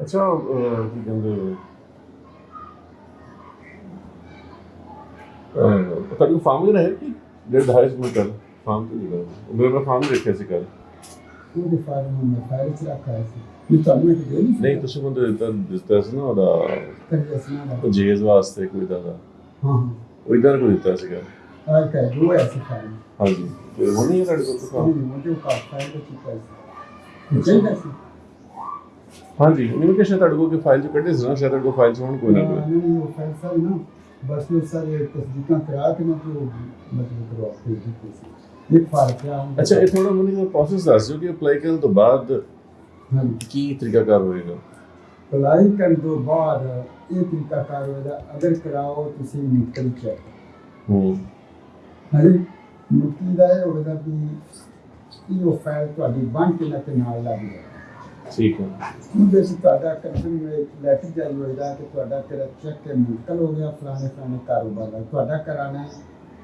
ਅੱਛਾ ਅਹ, ਕੀ ਕਹਿੰਦੇ ਅਹ ਤੁਹਾਡੀ ਫਾਰਮ ਹੀ ਰਹੇ ਕਿ ਜਿਹੜੇ ਦਹਾਇਸ ਮੈਂ ਕਰ ਫਾਰਮ ਤੇ ਨਹੀਂ ਕਰ ਮੇਰੇ ਮੈਂ ਫਾਰਮ ਦੇਖਿਆ ਸੀ ਕੱਲ ਉਹਦੇ ਫਾਰਮ ਨੂੰ ਮੈਂ ਫਾਇਲ ਚ ਰੱਖਿਆ ਸੀ ਨਹੀਂ ਤੁਹਾਨੂੰ ਇੱਕ ਦੇ ਨਹੀਂ ਨਹੀਂ ਤੁਸੀਂ ਮੈਨੂੰ ਦਿੱਤਾ ਦਿੱਤਾ ਸੀ ਨਾ ਉਹਦਾ ਕਰੀ ਅਸਨਾ ਦਾ ਜੇਜ਼ ਵਾਸਤੇ ਕੋਈ ਦਾ ਹਾਂ ਹਾਂ ਉਹ ਇਧਰ ਕੋਈ ਦਿੱਤਾ ਸੀਗਾ ਆ ਕਾ ਦੋ ਐਸੇ ਫਾਰਮ ਹਾਂਜੀ ਤੇ ਉਹ ਨਹੀਂ ਹੈ ਤੁਹਾਡੇ ਕੋਲ ਤਾਂ ਨਹੀਂ ਮੁਝੇ ਕਾ ਫਾਇਲ ਚ ਚੁੱਕਾ ਸੀ ਚਾਹੀਦਾ ਸੀ ਹਾਂਜੀ। ਇਨਵੀਟੇਸ਼ਨ ਤੁਹਾਡੇ ਕੋਲ ਕਿ ਫਾਈਲ ਚ ਕੱਢੇ ਸੀ ਨਾ? ਸ਼ਾਇਦ ਤੁਹਾਡੇ ਕੋਲ ਫਾਈਲ ਚ ਹੋਣ ਕੋਈ ਨਾ ਕੋਈ। ਨਹੀਂ ਉਹ ਫਾਇਲ ਸਰ ਨਾ ਬਸ ਉਹ ਸਾਰੇ ਤਸਦੀਕਾਂ ਕਰਾ ਕੇ ਨਾ ਜੋ ਮਤਲਬ ਕਰਵਾ ਕੇ ਦਿੱਤੀ ਸੀ। ਫਾਇਲ ਕਿਆ ਹੁੰਦਾ ਅੱਛਾ ਇਹ ਥੋੜਾ ਮੈਨੂੰ ਦਾ ਪ੍ਰੋਸੈਸ ਦੱਸ ਦਿਓ ਕਿ ਅਪਲਾਈ ਕਰਨ ਤੋਂ ਬਾਅਦ ਕੀ ਤਰੀਕਾਕਾਰ ਹੋਏਗਾ? ਅਪਲਾਈ ਕਰਨ ਤੋਂ ਬਾਅਦ ਇਹ ਤਰੀਕਾ ਕਾਰ ਹੋਏਗਾ ਅਗਰ ਕਰਾਓ ਤੁਸੀਂ ਨਿਕਲ ਚੈੱਕ। ਹੂੰ। ਹਾਂਜੀ ਮੁਕਤੀ ਦਾ ਇਹ ਹੋਵੇਗਾ ਕਿ ਇਹ ਉਹ ਫਾਈਲ ਤੁਹਾਡੀ ਕੇ ਨਾ ਤੇ ਨਾਲ ਲੱਗ ਜਾਏ ਠੀਕ ਹੈ। ਉਹਦੇ ਵਿੱਚ ਤੁਹਾਡਾ ਕੰਪਨੀ ਵਿੱਚ ਲੈਟਰ ਜਾਰੀ ਹੋਏਗਾ ਕਿ ਤੁਹਾਡਾ ਤੇਰਾ ਚੈੱਕ ਹੈ ਮੁਕਤਲ ਹੋ ਗਿਆ ਫਲਾਣੇ ਫਲਾਣੇ ਕਾਰੋਬਾਰ ਦਾ। ਤੁਹਾਡਾ ਕਰਾਣਾ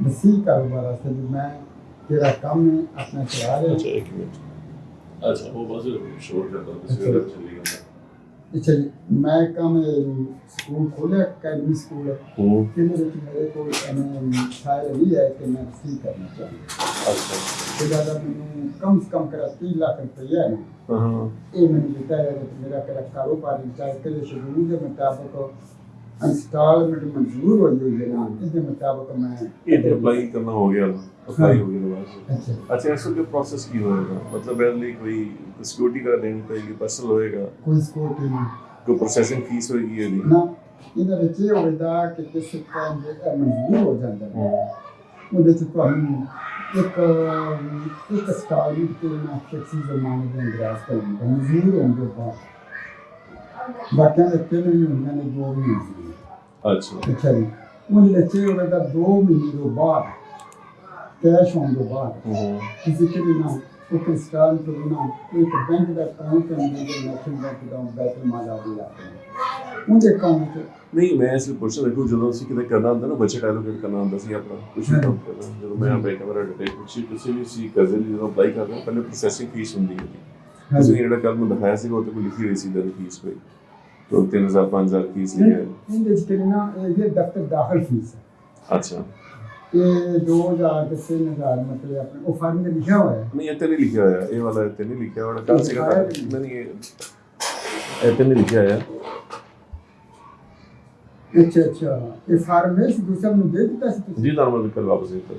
ਵਸੀ ਕਾਰੋਬਾਰ ਵਾਸਤੇ ਵੀ ਮੈਂ ਤੇਰਾ ਕੰਮ ਆਪਣਾ ਚਲਾ ਰਿਹਾ। ਅੱਛਾ ਇੱਕ ਮਿੰਟ। ਅੱਛਾ ਉਹ ਬਸ ਸ਼ੋਰ ਕਰਦਾ ਤੁਸੀਂ ਉਹਦਾ ਚੱਲੀ ਜਾਂਦਾ। ਅੱਛਾ ਜੀ ਮੈਂ ਕੰਮ ਸਕੂਲ ਖੋਲਿਆ ਅਕੈਡਮੀ ਸਕੂਲ। ਹੂੰ। ਜਿਹਦੇ ਵਿੱਚ ਮੇਰੇ ਕੋਲ ਐਵੇਂ ਫਾਇਲ ਨਹੀਂ ਹੈ ਕਿ ਮੈਂ ਵਸੀ ਕਰਨਾ ਚਾਹੁੰਦਾ। ਅੱਛਾ। ਤਾਂ ਮੈਨੂੰ ਕਮ ਸੇ ਕਮ ਕਰਾ 3 ਲੱਖ ਰੁਪਈਆ ਹੈ। ਹਾਂ। ਇਹ ਮੈਨੂੰ ਦਿੱਤਾ ਹੈ ਕਿ ਮੇਰਾ ਕਿਹੜਾ ਕਾਰੋਬਾਰ ਚਾਹੇ ਕਿ ਸ਼ਡਿਊਲ ਦੇ ਮੁਤਾਬਕ ਇੰਸਟਾਲਮੈਂਟ ਮਨਜ਼ੂਰ ਹੋਈ ਹੋਈ ਹੈ ਨਾ ਇਹਦੇ ਮੁਤਾਬਕ ਮੈਂ ਇਹ ਤੇ ਅਪਲਾਈ ਕਰਨਾ ਹੋ ਗਿਆ ਅਪਲਾਈ ਹੋ। ਗਿਆ ਬਸ ਅੱਛਾ। ਅੱਛਾ ਇਸ ਕੇ ਪ੍ਰੋਸੈਸ ਕੀ ਹੋਏਗਾ? ਮਤਲਬ ਇਹਦੇ ਲਈ ਕੋਈ ਸਿਕਿਉਰਿਟੀ ਕਰਾ ਦੇਣੀ ਪਏਗੀ ਪਰਸਨਲ ਹੋਏਗਾ? ਕੋਈ ਸਕਿਉਰਟੀ ਨਹੀਂ। ਕੋਈ ਪ੍ਰੋਸੈਸਿੰਗ ਫੀਸ ਹੋਏਗੀ ਇਹਦੀ? ਨਾ ਇਹਦੇ ਵਿੱਚ ਇਹ ਹੋਵੇਗਾ ਕਿ ਕਿਸੇ ਟਾਈਮ ਦੇ ਇਹ ਮਨਜ਼ੂਰ ਹੋ ਜਾਂਦਾ ਹੈ। ਉਹਦੇ ਚ ਤੁਹਾਨੂੰ ਇੱਕ ਇੱਕ ਸਟਾਈਲ ਤੇ ਨਾ ਫਿਕਸੀ ਜ਼ਮਾਨੇ ਦੇ ਅੰਦਰਾਜ਼ ਕਰਨ ਦਾ ਮਨਜ਼ੂਰ ਹੋਣ ਤੋਂ। ਬਾਅਦ ਬਾਕੀਆਂ ਦੇ ਤਿੰਨ ਵੀ ਹੁੰਦੇ ਨੇ ਦੋ ਵੀ ਹੁੰਦੇ ਅੱਛਾ। ਅੱਛਾ ਜੀ ਉਹਦੇ ਵਿੱਚ ਇਹ ਹੋਵੇਗਾ 2 ਮਹੀਨੇ ਤੋਂ ਬਾਅਦ ਕੈਸ਼ ਹੋਣ ਤੋਂ ਬਾਅਦ ਹੂੰ। ਕਿਸੇ ਕਿ ਵੀ ਨਾ ਉਹ ਕ੍ਰਿਸਟਾਲ ਤੋਂ ਵੀ ਨਾ ਇੱਕ ਬੈਂਕ ਦਾ ਅਕਾਊਂਟ ਹੈ ਜਿਹੜਾ ਨੈਸ਼ਨਲ ਬੈਂਕ ਦਾ ਬੈਤਲ ਮਾਲ ਆ ਗਿਆ। ਉਹਦੇ ਅਕਾਊਂਟ ਨਹੀਂ ਮੈਂ ਇਸ ਲਈ ਪੁੱਛ ਰਿਹਾ ਦੇਖੋ ਜਦੋਂ ਅਸੀਂ ਕਿਤੇ ਕਰਨਾ ਹੁੰਦਾ ਨਾ ਬਜਟ ਐਲੋਕੇਟ ਕਰਨਾ ਹੁੰਦਾ ਸੀ ਆਪਣਾ ਕੁਝ ਵੀ ਕੰਮ ਕਰਨਾ। ਜਦੋਂ ਮੈਂ ਬੈਂਕ ਮੇਰਾ ਡਿਟੇਲ ਪੁੱਛੀ ਕਿਸੇ ਵੀ ਸੀ ਲਈ ਜਦੋਂ ਅਪਲਾਈ ਕਰਦਾ ਪਹਿਲੇ ਪ੍ਰੋਸੈਸਿੰਗ ਫੀਸ ਹੁੰਦੀ ਹੈ। ਤੁਸੀਂ ਜਿਹੜਾ ਕੱਲ ਨੂੰ ਦਿਖਾਇਆ ਸੀ ਉਹ ਤੇ ਕੋਈ ਲਿਖੀ ਹੋਈ ਸੀ ਦਰ ਫੀਸ ਕੋਈ? ਤੋਂ 3000 5000 ਫੀਸ ਲਿਖਿਆ ਹੈ। ਇਹਦੇ ਵਿੱਚ ਕਿ ਨਾ ਇਹ ਇਹ ਦਫ਼ਤਰ ਦਾਖਲ ਫੀਸ ਹੈ ਅੱਛਾ ਇਹ 2000 ਤੇ 3000 ਮਤਲਬ ਆਪਣੇ ਉਹ ਫਾਰਮ ਦੇ ਲਿਖਿਆ ਹੋਇਆ ਹੈ ਨਹੀਂ ਇੱਥੇ ਨਹੀਂ ਲਿਖਿਆ ਹੋਇਆ ਇਹ ਵਾਲਾ ਇੱਥੇ ਨਹੀਂ ਲਿਖਿਆ ਹੋਇਆ ਕੱਲ ਸੀਗਾ ਤਾਂ ਨਹੀਂ ਨਹੀਂ ਇਹ ਇੱਥੇ ਨਹੀਂ ਲਿਖਿਆ ਹੋਇਆ ਅੱਛਾ ਅੱਛਾ ਇਹ ਫਾਰਮ ਹੈ ਦੂਸਰਾ ਨੂੰ ਦੇ ਦਿੱਤਾ ਸੀ ਤੁਸੀਂ ਜੀ ਤੁਹਾਨੂੰ ਮੈਂ ਕੱਲ ਵਾਪਸ ਦੇ ਦਿੱਤਾ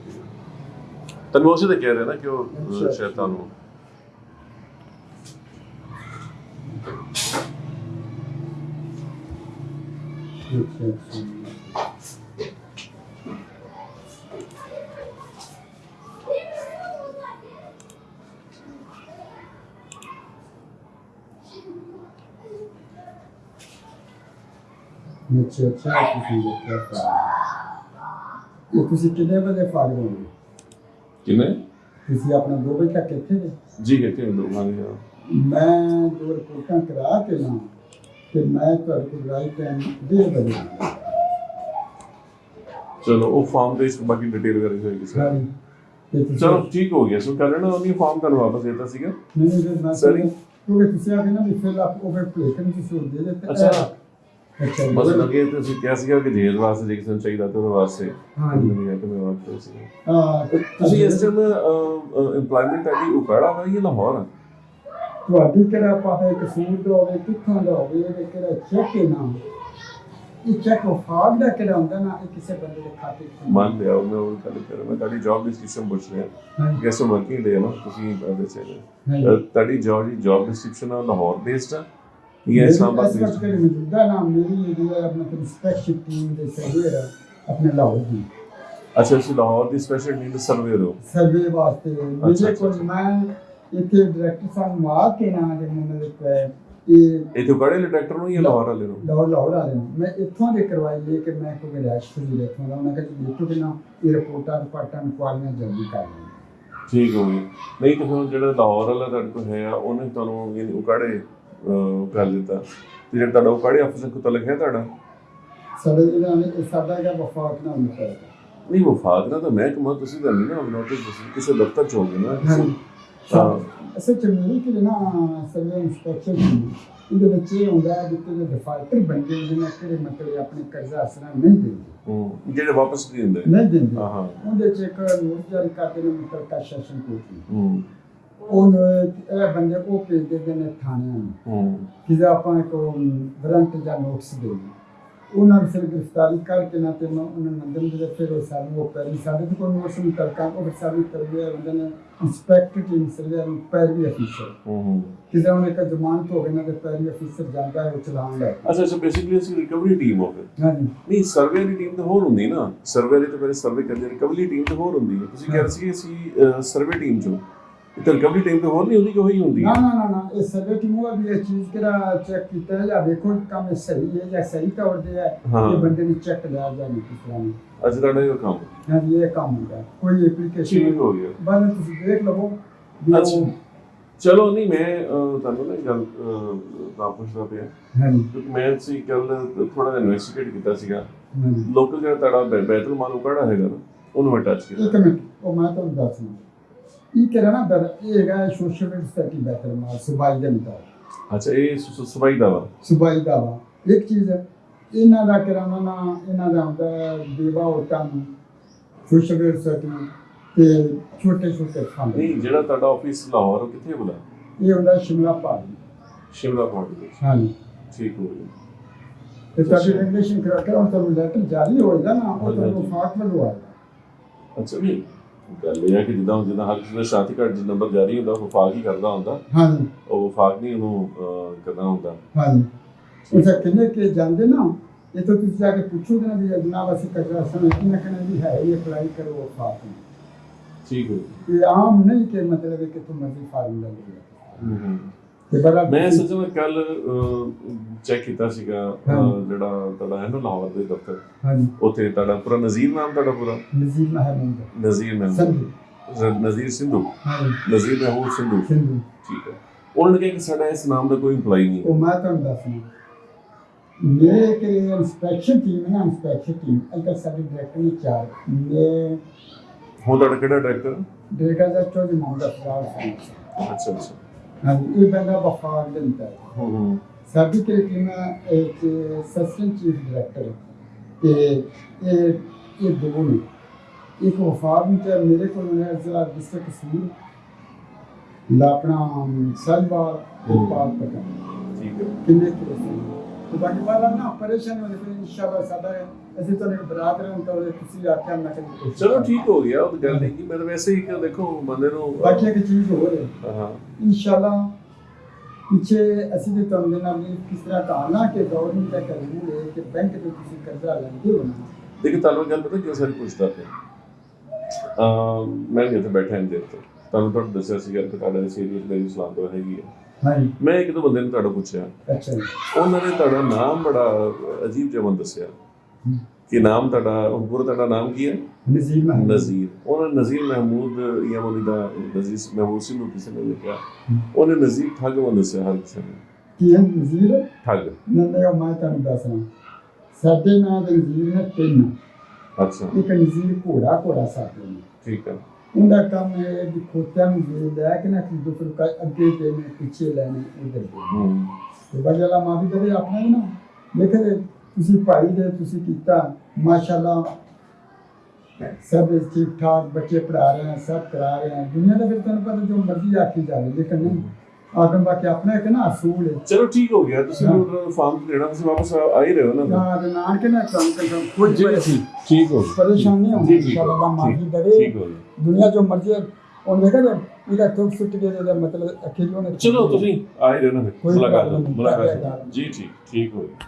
ਤੈਨੂੰ ਉਸੇ ਤੇ ਕਹਿ ਰਿਹਾ ਨਾ ਕਿ ਉਹ ਅੱਛਾ। ਸ਼ਾਇਦ ਤੁਹਾਨੂੰ ਅੱਛਾ ਅੱਛਾ ਅੱਛਾ ਅੱਛਾ ਤੁਸੀਂ ਦੇਖਿਆ ਫਾਰਮ ਇਹ ਤੁਸੀਂ ਕਿੰਨੇ ਵਜੇ ਫਾਰਮ ਹੋਗੇ ਕਿੰਨੇ ਤੁਸੀਂ ਆਪਣਾ 2 ਵਜੇ ਤੱਕ ਇੱਥੇ ਨੇ ਜੀ ਕਹਿੰਦੇ ਤੇ ਮੈਂ ਤੁਹਾਡੇ ਕੋਲ ਰਾਈਟ ਟਾਈਮ 1:30 ਵਜੇ ਆਉਂਗਾ ਚਲੋ ਉਹ ਫਾਰਮ ਦੇ ਵਿੱਚ ਬਾਕੀ ਡਿਟੇਲ ਕਰੀ ਹੋਏਗੀ ਸਰ ਸਾਰੀ ਤੇ ਤੁਸੀਂ ਚਲੋ ਠੀਕ ਹੋ ਗਿਆ। ਸੋ ਕੱਲ ਨਾ ਉਹਨੇ ਫਾਰਮ ਤੁਹਾਨੂੰ ਵਾਪਸ ਦੇ ਦਿੱਤਾ ਸੀਗਾ। ਨਹੀਂ ਨਹੀਂ ਫਿਰ ਮੈਂ Sorry? ਕਿਉਂਕਿ ਤੁਸੀਂ ਆ ਕੇ ਨਾ ਵੀ ਫਿਲ ਆਪ ਉਹ ਪਲੇਟਨ ਦੀ ਸੂਟ ਦੇ ਦਿੱਤੇ। ਅੱਛਾ। ਅੱਛਾ ਜੀ। ਮਤਲਬ ਲੱਗੇ ਤੁਸੀਂ ਕਿਹਾ ਸੀਗਾ ਕਿ ਜੇਲ੍ਹ ਵਾਸਤੇ ਜੇ ਕਿਸੇ ਨੂੰ ਚਾਹੀਦਾ ਤੇ ਉਹਦੇ ਵਾਸਤੇ। ਹਾਂ ਜੀ ਹੈ ਕਿ ਮੈਂ ਵਾਪਸ ਸੀ ਹਾਂ ਤੇ ਤੁਸੀਂ ਇਸ ਟਾਈਮ ਏਮਪਲੋਇਮੈਂਟ ਤੁਹਾਡੀ ਉਕਾੜਾ ਹੋਇਆ ਜਾਂ ਲਾਹੌਰ ਆ? ਤੁਹਾਡੀ ਕਿਹੜਾ ਪਾਸੇ ਕਸੂਰ ਦਾ ਹੋਵੇ ਕਿੱਥੋਂ ਦਾ ਹੋਵੇ ਇਹ ਕਿਹੜਾ ਚੈੱਕ ਹੈ ਨਾ ਇਹ ਚੈੱਕ ਫਾਗ ਦਾ ਕਿਹੜਾ ਹੁੰਦਾ ਨਾ ਇਹ ਕਿਸੇ ਬੰਦੇ ਦੇ ਖਾਤੇ 'ਚ ਮੰਨ ਲਿਆ ਮੈਂ ਉਹ ਗੱਲ ਕਰ ਮੈਂ ਤੁਹਾਡੀ ਜੌਬ ਡਿਸਕ੍ਰਿਪਸ਼ਨ ਪੁੱਛ ਰਿਹਾ। ਗੈਸ ਵਰਕਿੰਗ ਡੇ ਨਾ ਤੁਸੀਂ ਦੱਸੇ ਤੁਹਾਡੀ ਜੌਬ ਦੀ ਜੌਬ ਡਿਸਕ੍ਰਿਪਸ਼ਨ ਆ ਲਾਹੌਰ ਬੇਸਡ ਆ ਇਸ ਵਕਤ based? ਕਿਹੜੀ ਮੌਜੂਦਾ ਨਾਮ ਮੇਰੀ ਜਿਹੜੀ ਹੈ ਆਪਣਾ ਇਨਸਪੈਕਸ਼ਨ ਟੀਮ ਦੇ ਸਰਵੇਅਰ ਆਪਣੇ ਲਾਹੌਰ ਦੀ। ਅੱਛਾ ਤੁਸੀਂ ਲਾਹੌਰ ਦੀ ਸਪੈਸ਼ਲ ਨੀਡ ਸਰਵੇ ਹੋ? ਸਰਵੇ ਵਾਸਤੇ ਮੇਰੇ ਕੋਲ ਮੈਂ ਇੱਥੇ ਡਾਇਰੈਕਟਰ ਸਾਹਿਬ ਆ ਕੇ ਨਾ ਦੇ ਮੈਨੂੰ ਲਿਖਿਆ ਇਹ ਇਹ ਤੋਂ ਕੜੇ ਡਾਇਰੈਕਟਰ ਨੂੰ ਜਾਂ ਲਾਹੌਰ ਵਾਲੇ ਨੂੰ? ਲਾਹੌਰ ਲਾਹੌਰ ਵਾਲੇ ਨੂੰ। ਮੈਂ ਇੱਥੋਂ ਦੇ ਕਰਵਾਈ ਇਹ ਕਿ ਮੈਂ ਕੋਈ ਰਿਐਕਸ਼ਨ ਨਹੀਂ ਦੇਖਾਂਗਾ ਉਹਨਾਂ ਕਹਿੰਦੇ ਦੇਖੋ ਕਿ ਨਾ ਇਹ ਰਿਪੋਰਟਾਂ ਰਿਪਾਰਟਾਂ ਕੁਆਲੀਆਂ ਜਲਦੀ ਕਰ ਲੈਣ। ਠੀਕ ਹੋ ਗਿਆ ਨਹੀਂ ਤਾਂ ਫਿਰ ਜਿਹੜਾ ਲਾਹੌਰ ਵਾਲਾ ਤੁਹਾਡੇ ਕੋਲ ਹੈ ਆ ਉਹਨੇ ਤੁਹਾਨੂੰ ਇਹ ਉਕਾੜੇ ਕਰ ਦਿੱਤਾ? ਤੇ ਜਿਹੜਾ ਤੁਹਾਡਾ ਉਕਾੜੇ ਅਫਸਰ ਕੋਲ ਲਿਖਿਆ ਤੁਹਾਡਾ? ਸਾਡੇ ਜਿਹੜਾ ਨੇ ਸਾਡਾ ਹੈਗਾ ਵਫਾਕ ਨਾਲ ਮਿਲਦਾ ਨਹੀਂ ਵਫਾਕ ਨਾ ਤਾਂ ਮਹਿਕਮਾ ਤੁਸੀਂ ਤਾਂ ਨਹੀਂ ਨਾ ਨੋਟਿਸ ਕਿਸੇ ਦਫ਼ਤਰ ਚ ਹੋਗੇ ਨਾ ਹਾਂਜੀ ਹਾਂ ਅਸਲ ਚ ਮੇਰੀ ਕਿ ਨਾ ਸਰਵੇ ਇੰਸਪੈਕਸ਼ਨ ਇਹਦੇ ਵਿੱਚ ਇਹ ਹੁੰਦਾ ਹੈ ਕਿ ਜਿਹੜੇ ਡਿਫਾਲਟਰ ਬੰਦੇ ਜਿਹਨਾਂ ਕਿਹੜੇ ਮਤਲਬ ਆਪਣੇ ਕਰਜ਼ਾ ਅਸਰਾਂ ਨਹੀਂ ਦਿੰਦੇ ਹੂੰ ਜਿਹੜੇ ਵਾਪਸ ਨਹੀਂ ਦਿੰਦੇ ਨਹੀਂ ਦਿੰਦੇ ਹਾਂ ਹਾਂ ਉਹਦੇ ਚ ਇੱਕ ਨੋਟ ਜਾਰੀ ਕਰਦੇ ਨੇ ਮਤਲਬ ਕਾ ਸੈਸ਼ਨ ਕੋਰਟ ਨੂੰ ਉਹਨਾਂ ਨੂੰ ਫਿਰ ਗ੍ਰਿਫਤਾਰੀ ਕਰਕੇ ਨਾ ਤੇ ਉਹਨਾਂ ਨੂੰ ਅੰਦਰ ਦੇ ਫਿਰ ਉਹ ਸਾਨੂੰ ਉਹ ਪੈਰੀ ਸਾਡੇ ਤੋਂ ਕੋਈ ਨੋਟਿਸ ਨਹੀਂ ਕਰਦਾ ਉਹ ਫਿਰ ਸਾਡੀ ਤਰਬੀਅਤ ਹੁੰਦੇ ਨੇ ਇੰਸਪੈਕਟਰ ਟੀਮ ਸਰਵੇ ਨੂੰ ਪੈਰੀ ਅਫੀਸਰ ਹੂੰ ਹੂੰ। ਕਿਸੇ ਹੁਣ ਇੱਕ ਜ਼ਮਾਨਤ ਹੋ ਗਈ ਨਾ ਤੇ ਪੈਰੀ ਅਫੀਸਰ ਜਾਂਦਾ ਹੈ ਉਹ ਚਲਾਉਣ ਲੈ ਕੇ। ਅੱਛਾ ਅੱਛਾ ਬੇਸਿਕਲੀ ਅਸੀਂ ਰਿਕਵਰੀ ਟੀਮ ਹੋ ਗਏ ਹਾਂਜੀ। ਨਹੀਂ ਸਰਵੇ ਦੀ ਟੀਮ ਤਾਂ ਹੋਰ ਹੁੰਦੀ ਨਾ। ਸਰਵੇ ਦੀ ਤਾਂ ਪਹਿਲੇ ਸਰਵੇ ਕਰਦੇ ਰਿਕਵਰੀ ਟੀਮ ਤਾਂ ਹੋਰ ਹੁੰਦੀ ਹੈ। ਤੁਸੀਂ ਕਹਿ ਰਹੇ ਸੀ ਕਿ ਅਸੀਂ ਸਰਵੇ ਟੀਮ ਚੋਂ। ਤੇ ਰਿਕਵਰੀ ਟੀਮ ਤਾਂ ਹੋਰ ਨਹੀਂ ਹੁੰਦੀ ਕਿ ਉਹੀ ਹੁੰਦੀ ਹੈ। ਨਾ ਨਾ ਨਾ। ਚੀਜ਼ ਕਿਹੜਾ ਚੈੱਕ ਕੀਤਾ ਹੈ ਜਾਂ ਵੇਖੋ ਕਿ ਕੰਮ ਇਹ ਸਹੀ ਹੈ ਜਾਂ ਸਹੀ ਤੌਰ ਤੇ ਹੈ ਹਾਂ। ਇਹ ਬੰਦੇ ਨੂੰ ਚੈੱਕ ਲਿਆ ਜਾਂ ਨਹੀਂ ਕਿਸ ਤਰ੍ਹਾਂ ਨਹੀਂ ਅੱਜ ਤੁਹਾਡਾ ਇਹ ਕੰਮ। ਹਾਂਜੀ ਇਹ ਕੰਮ ਹੁੰਦਾ। ਹੈ। ਕੋਈ ਐਪਲੀਕੇਸ਼ਨ ਠੀਕ ਹੋ ਗਿਆ। ਬਾਅਦ ਤੁਸੀਂ ਦੇਖ ਲਵੋ ਅੱਛਾ। ਚਲੋ ਨਹੀਂ ਮੈਂ ਤੁਹਾਨੂੰ ਨਾ ਗੱਲ ਤਾਂ ਪੁੱਛਦਾ ਪਿਆ। ਹਾਂਜੀ ਕਿਉਂਕਿ ਮੈਂ ਸੀ ਕੱਲ ਥੋੜਾ ਜਿਹਾ ਇਨਵੈਸਟੀਗੇਟ ਕੀਤਾ ਸੀਗਾ। ਲੋਕਲ ਜਿਹੜਾ ਤੁਹਾਡਾ ਬੈ- ਬੈਤਲ ਮਾਲੂ ਕਿਹੜਾ ਹੈਗਾ ਨਾ ਉਹਨੂੰ ਮੈਂ ਟੱਚ ਕੀਤਾ। ਇੱਕ ਮਿੰਟ ਉਹ ਮੈਂ ਤੁਹਾਨੂੰ ਦੱਸਣਾ ਇਹ ਕਿਹੜਾ ਨਾ ਦਰ ਇਹ ਹੈਗਾ ਸੋਸ਼ਲ ਸਟੱਡੀ ਬੈਟਰ ਮਾਲ ਸੁਬਾਈ ਦੇ ਮੁਤਾਬਕ ਅੱਛਾ ਇਹ ਸ- ਸ- ਦਾ ਵਾ ਸੁਬਾਈ ਦਾ ਵਾ ਇੱਕ ਚੀਜ਼ ਹੈ ਇਹਨਾਂ ਦਾ ਕਿਰਾਣਾ ਨਾ ਇਹਨਾਂ ਦਾ ਹੁੰਦਾ ਹੈ ਦੇਵਾ ਔਰਤਾਂ ਨੂੰ ਸੋਸ਼ਲ ਸਟੱਡੀ ਤੇ ਛੋਟੇ ਛੋਟੇ ਫੰਡ ਨਹੀਂ ਜਿਹੜਾ ਤੁਹਾਡਾ ਆਫਿਸ ਲਾਹੌਰ ਉਹ ਕਿੱਥੇ ਬੁਲਾ ਇਹ ਹੁੰਦਾ ਸ਼ਿਮਲਾ ਪਹਾੜੀ ਸ਼ਿਮਲਾ ਪਹੁੰਚ ਗਏ ਹਾਂਜੀ ਠੀਕ ਹੋ ਗਿਆ ਤੇ ਤੁਹਾਡੀ ਰੈਗੂਲੇਸ਼ਨ ਕਰਾ ਕੇ ਹੁਣ ਤੁਹਾਨੂੰ ਲੈਟਰ ਜਾਰੀ ਹੋਏਗਾ ਨਾ ਉਹ ਤੁਹਾਨੂੰ ਹਾਂਜੀ। ਆਏਗਾ ਅੱਛਾ ਨਹੀਂ ਗੱਲ ਇਹ ਹੈ ਕਿ ਜਿੱਦਾਂ ਜਿੱਦਾਂ ਹਰ ਕਿਸੇ ਦਾ ਸ਼ਾਤੀ ਕਾਰਡ ਜਿ ਨੰਬਰ ਜਾਰੀ ਹੁੰਦਾ ਉਹ ਵਫਾਕ ਹੀ ਕਰਦਾ ਹੁੰਦਾ। ਹਾਂਜੀ। ਉਹ ਵਫਾਕ ਨਹੀਂ ਉਹਨੂੰ ਕਰਨਾ ਹੁੰਦਾ। ਹਾਂਜੀ। ਉਹ ਕਿੰਨੇ ਕੇ ਜਾਂਦੇ ਨਾ? ਇਹ ਤਾਂ ਤੁਸੀਂ ਜਾ ਕੇ ਪੁੱਛੋਗੇ ਨਾ ਵੀ ਜਨਾਬ ਅਸੀਂ ਕਚਰਾ ਸਮਝ ਕਿੰਨਾ ਕਿੰਨਾ ਵੀ ਹੈ ਇਹ ਅਪਲਾਈ ਕਰੋ ਉਹ ਫਾਕ ਨੂੰ? ਠੀਕ ਹੋ। ਇਹ ਆਮ ਨਹੀਂ ਕਿ ਮਤਲਬ ਕਿ ਤੁਮ ਮਰਜ਼ੀ ਫਾਰਮ ਲੈ ਲਓ। ਗਿਆ ਹੂੰ। ਤੇ ਬੜਾ ਮੈਂ ਸੱਚਾ ਕੱਲ ਚੈੱਕ ਕੀਤਾ ਸੀਗਾ। ਜਿਹੜਾ ਤੁਹਾਡਾ ਹੈ ਨਾ ਲਾਹੌਰ ਦੇ ਦਫ਼ਤਰ। ਹਾਂਜੀ। ਉੱਥੇ ਤੁਹਾਡਾ ਪੂਰਾ ਨਜ਼ੀਰ ਨਾਮ ਤੁਹਾਡਾ ਪੂਰਾ? ਨਜ਼ੀਰ ਮਹਿਮੂਦ ਨਜ਼ੀਰ ਮਹਿਮੂਦ ਨਜ਼ੀਰ ਸਿੰਧੂ? ਹਾਂਜੀ ਨਜ਼ੀਰ ਮਹਿਮੂਦ ਸਿੰਧੂ? ਸਿੰਧੂ। ਠੀਕ ਹੈ। ਉਹਨਾਂ ਨੇ ਕਿਹਾ ਕਿ ਸਾਡਾ ਇਸ ਨਾਮ ਦਾ ਕੋਈ EMPLOYE ਨਹੀਂ ਉਹ ਮੈਂ ਤੁਹਾਨੂੰ ਦੱਸਣਾ ਮੇਰੇ ਕਿ ਇੰਸਪੈਕਸ਼ਨ ਟੀਮ ਹੈ ਨਾ ਇੰਸਪੈਕਸ਼ਨ ਟੀਮ ਅਲਕਾ ਸਾਡੇ ਡਾਇਰੈਕਟਰ ਨੇ ਚਾਰ ਮੈਂ ਹੁਣ ਤੁਹਾਡਾ ਕਿਹੜਾ ਡਾਇਰੈਕਟਰ ਡੇਗਾ ਦਾ ਚੋਜ ਮੁਹੰਮਦ ਸਿੰਘ ਅੱਛਾ ਅੱਛਾ। ਅੰਦਰ ਹੂੰ ਹੂੰ ਸਾਡੀ ਹੈ ਇੱਕ ਸੈਸ਼ਨ ਚੀਫ ਡਾਇਰੈਕਟਰ ਤੇ ਇਹ ਇਹ ਦੋ ਨੇ ਇੱਕ ਵਫਾਰ ਨੂੰ ਤੇ ਮੇਰੇ ਕੋਲ ਨੇ ਜ਼ਿਲ੍ਹਾ ਡਿਸਟ੍ਰਿਕਟ ਕਸ਼ਮੀਰ ਲਾਪਣਾ ਸਲਵਾਰ ਪਾਕ ਪਟਾ ਠੀਕ ਹੈ ਕਿੰਨੇ ਕਿਲੋ ਸੀ ਤੇ ਬਾਕੀ ਵਾਲਾ ਨਾ ਪਰੇਸ਼ਾਨ ਹੋਣੇ ਫਿਰ ਇਨਸ਼ਾਅੱਲਾ ਸਾਡਾ ਅਸੀਂ ਤਾਂ ਇੱਕ ਬਰਾਤ ਰਾਂ ਤਾਂ ਤੁਸੀਂ ਆਖਿਆ ਮੈਂ ਕਰੀ ਚਲੋ ਠੀਕ ਹੋ ਗਿਆ ਉਹ ਗੱਲ ਨਹੀਂ ਕਿ ਮੈਂ ਤਾਂ ਵੈਸੇ ਹੀ ਕਿ ਦੇਖੋ ਬੰਦੇ ਨੂੰ ਬਾਕੀ ਇੱਕ ਚੀਜ਼ ਹੈ। ਹਾਂ। ਇਨਸ਼ਾਅੱਲਾ ਪਿੱਛੇ ਅਸੀਂ ਤੇ ਤੁਹਾਨੂੰ ਦੇ ਨਾਲ ਕਿਸ ਤਰ੍ਹਾਂ ਕਹਾਣਾ ਕਿ ਗਵਰਨਮੈਂਟ ਦਾ ਕਾਨੂੰਨ ਹੈ ਕਿ ਬੈਂਕ ਤੋਂ ਤੁਸੀਂ ਕਰਜ਼ਾ ਲੈਂਦੇ ਹੋ ਨਾ। ਦੇਖੀ ਤੁਹਾਨੂੰ ਗੱਲ ਪਤਾ ਕਿਉਂ ਸਾਰੀ ਪੁੱਛਦਾ ਪਿਆ? ਮੈਂ ਇੱਥੇ ਬੈਠਾ ਹਾਂ ਦੇਰ ਤੋਂ। ਤੁਹਾਨੂੰ ਤੁਹਾਨੂੰ ਦੱਸਿਆ ਸੀਗਾ ਕਿ ਤੁਹਾਡਾ ਸੀਰੀਅਸ ਮੇਰੀ ਇਸਲਾਮ ਤੋਂ ਹੈਗੀ ਹੈ ਹਾਂਜੀ। ਮੈਂ ਇੱਕ ਦੋ ਬੰਦੇ ਨੂੰ ਤੁਹਾਡਾ ਪੁੱਛਿਆ। ਅੱਛਾ ਜੀ। ਉਹਨਾਂ ਨੇ ਤੁਹਾਡਾ ਨਾਮ ਬੜਾ ਅਜੀਬ ਜਿਹਾ ਮੈਨੂੰ ਦੱਸਿਆ। ਕਿ ਨਾਮ ਤੁਹਾਡਾ ਉਹ ਪੂਰਾ ਤੁਹਾਡਾ ਨਾਮ ਕੀ ਹੈ? ਨਜ਼ੀਰ ਮਹਿਮੂਦ। ਨਜ਼ੀਰ। ਉਹਨਾਂ ਨਜ਼ੀਰ ਮਹਿਮੂਦ ਜਾਂ ਉਹਦੀ ਦਾ ਨਜ਼ੀਰ ਮਹਿਮੂਦ ਸਿੰਘ ਨੂੰ ਕਿਸੇ ਨੇ ਲਿਖਿਆ। ਉਹਨੇ ਨਜ਼ੀਰ ਠੱਗ ਮੈਨੂੰ ਦੱਸਿਆ ਹਰ ਕਿਸੇ ਨੇ। ਕੀ ਹੈ ਨਜ਼ੀਰ? ਠੱਗ। ਨੰਦੇ ਮੈਂ ਤੁਹਾਨੂੰ ਦੱਸਣਾ ਸਾਡੇ ਨਾਂ ਦੇ ਨਜ਼ੀਰ ਨੇ ਤਿੰਨ। ਅੱਛਾ। ਇੱਕ ਨਜ਼ੀਰ ਘੋੜਾ ਘੋੜਾ ਸਾਡੇ ਨੇ ਠੀਕ ਹੈ। ਉਹਦਾ ਕੰਮ ਹੈ ਵੀ ਖੋਤਿਆਂ ਨੂੰ ਜੇ ਲੈ ਕੇ ਨਾ ਕਿ ਦੁਸਰ ਕਾ ਅੱਗੇ ਦੇਣੇ ਪਿੱਛੇ ਲੈਣੇ ਉਧਰ ਦੇ। ਹੂੰ। ਤੇ ਬਗਲਾ ਮਾਫੀ ਦੇਵੇ ਆਪਣਾ ਹੀ ਨਾ। ਲੇਕਿਨ ਤੁਸੀਂ ਭਾਈ ਦੇ ਤੁਸੀਂ ਕੀਤਾ ਮਾਸ਼ਾਅੱਲਾ। ਸਭ ਠੀਕ ਠਾਕ ਬੱਚੇ ਪੜਾ ਰਹੇ ਹਨ ਸਭ ਕਰਾ ਰਹੇ ਹਨ ਦੁਨੀਆ ਦਾ ਫਿਰ ਤੁਹਾਨੂੰ ਪਤਾ ਜੋ ਮਰਜ਼ੀ ਆਖੀ ਜਾਵੇ ਲੇਕਿਨ ਨਹੀਂ। ਆਖਣ ਬਾਕੀ ਆਪਣਾ ਇੱਕ ਨਾ ਅਸੂਲ ਹੈ। ਚਲੋ ਠੀਕ ਹੋ ਗਿਆ ਤੁਸੀਂ ਹਾਂ। ਨੂੰ ਫਾਰਮ ਦੇਣਾ ਤੁਸੀਂ ਵਾਪਸ ਆ ਹੀ ਰਹੇ ਹੋ ਨਾ। ਨਾ ਦੇ ਨਾਨ ਕੇ ਨਾ ਕੰਮ ਕਰ ਕੋਈ ਠੀਕ ਠੀਕ ਹੋ ਗਿਆ। ਪਰੇਸ਼ਾਨ ਨਹੀਂ ਹੋਣਾ ਜੀ, ਠੀਕ ਇਨਸ਼ਾਅੱਲਾ ਮਾਫੀ ਦੇਵੇ। ਠੀਕ ਹੋ ਗਿਆ। ਦੁਨੀਆ ਜੋ ਮਰਜ਼ੀ ਉਹਨੇ ਦੇਖਿਆ ਜੇ ਇਹਦਾ ਤੁਕ ਸੁੱਟ ਕੇ ਇਹਦਾ ਮਤਲਬ ਅਖੀਰ ਉਹਨੇ ਚਲੋ ਤੁਸੀਂ ਆ ਹੀ ਰਹੇ ਹੋ ਨਾ ਮੁਲਾਕਾਤ ਮੁਲਾਕਾਤ। ਜੀ ਠੀਕ ਠੀਕ ਹੋ ਗਿਆ।